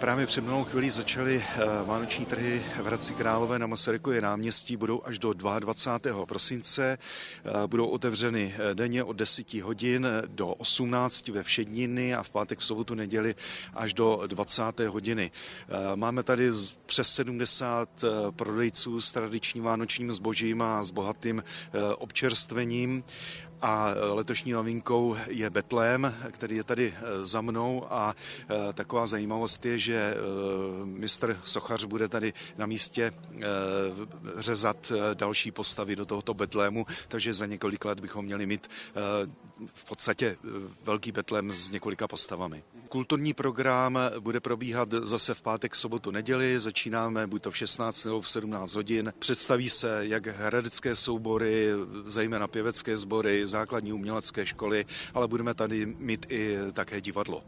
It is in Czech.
Právě před mnou chvíli začaly eh, vánoční trhy v Hradci Králové na Masarykově náměstí. Budou až do 22. prosince. Eh, budou otevřeny eh, denně od 10 hodin do 18 ve všedniny a v pátek, v sobotu, neděli až do 20. hodiny. Máme tady přes 70 prodejců s tradičním vánočním zbožím a s bohatým občerstvením. A letošní novinkou je Betlém, který je tady za mnou a taková zajímavost je, že eh, mistr Sochař bude tady na místě eh, řezat eh, další postavy do tohoto Betlému, takže za několik let bychom měli mít v podstatě velký Betlém s několika postavami. Kulturní program bude probíhat zase v pátek, sobotu, neděli. Začínáme buď to v 16 nebo v 17 hodin. Představí se jak hradecké soubory, zejména pěvecké sbory, základní umělecké školy, ale budeme tady mít i také divadlo.